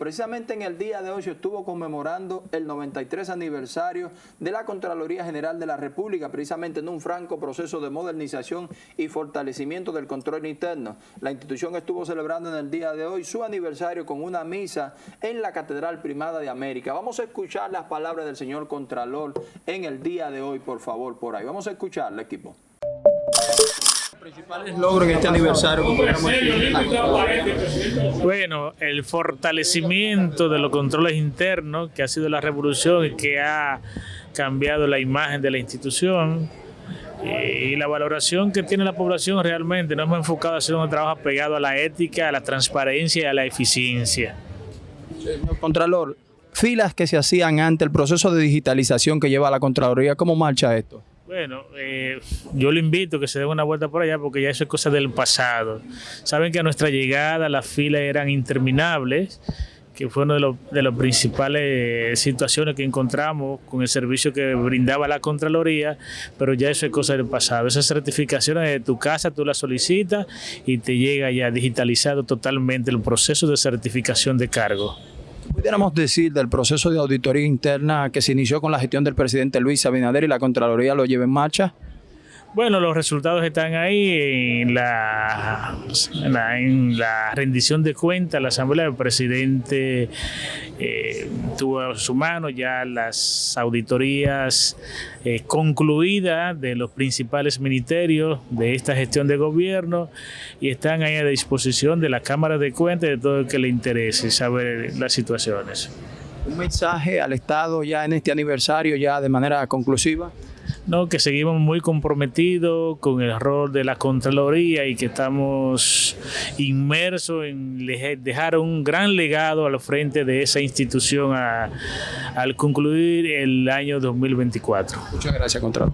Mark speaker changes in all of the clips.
Speaker 1: Precisamente en el día de hoy se estuvo conmemorando el 93 aniversario de la Contraloría General de la República, precisamente en un franco proceso de modernización y fortalecimiento del control interno. La institución estuvo celebrando en el día de hoy su aniversario con una misa en la Catedral Primada de América. Vamos a escuchar las palabras del señor Contralor en el día de hoy, por favor, por ahí. Vamos a escucharle, equipo
Speaker 2: principales logros en este aniversario
Speaker 3: Bueno, el fortalecimiento de los controles internos, que ha sido la revolución y que ha cambiado la imagen de la institución, y la valoración que tiene la población realmente nos hemos enfocado a hacer un trabajo pegado a la ética, a la transparencia y a la eficiencia.
Speaker 2: Señor Contralor, filas que se hacían ante el proceso de digitalización que lleva la Contraloría, ¿cómo marcha esto?
Speaker 3: Bueno, eh, yo le invito a que se dé una vuelta por allá porque ya eso es cosa del pasado. Saben que a nuestra llegada las filas eran interminables, que fue una de, los, de las principales situaciones que encontramos con el servicio que brindaba la Contraloría, pero ya eso es cosa del pasado. Esas certificaciones de tu casa tú las solicitas y te llega ya digitalizado totalmente el proceso de certificación de cargo
Speaker 2: pudiéramos decir del proceso de auditoría interna que se inició con la gestión del presidente Luis Abinader y la Contraloría lo lleva en marcha?
Speaker 3: Bueno, los resultados están ahí en la, en la, rendición de cuentas. La Asamblea del Presidente eh, tuvo a su mano ya las auditorías eh, concluidas de los principales ministerios de esta gestión de gobierno y están ahí a disposición de la Cámara de Cuentas y de todo el que le interese saber las situaciones.
Speaker 2: ¿Un mensaje al Estado ya en este aniversario, ya de manera conclusiva?
Speaker 3: ¿No? que seguimos muy comprometidos con el rol de la Contraloría y que estamos inmersos en dejar un gran legado al frente de esa institución al concluir el año 2024.
Speaker 2: Muchas gracias, Contralor.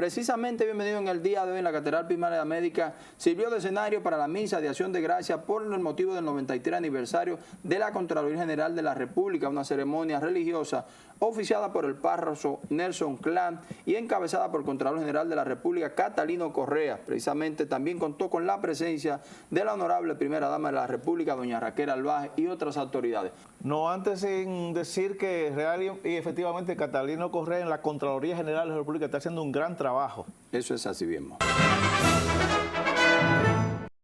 Speaker 1: Precisamente bienvenido en el día de hoy en la Catedral Primaria Médica sirvió de escenario para la misa de acción de gracia por el motivo del 93 aniversario de la Contraloría General de la República, una ceremonia religiosa oficiada por el párroco Nelson Clan y encabezada por el Contralor General de la República, Catalino Correa. Precisamente también contó con la presencia de la honorable primera dama de la República, doña Raquel Albaje y otras autoridades.
Speaker 4: No, antes sin decir que real y efectivamente Catalino Correa en la Contraloría General de la República está haciendo un gran trabajo trabajo.
Speaker 1: Eso es así mismo.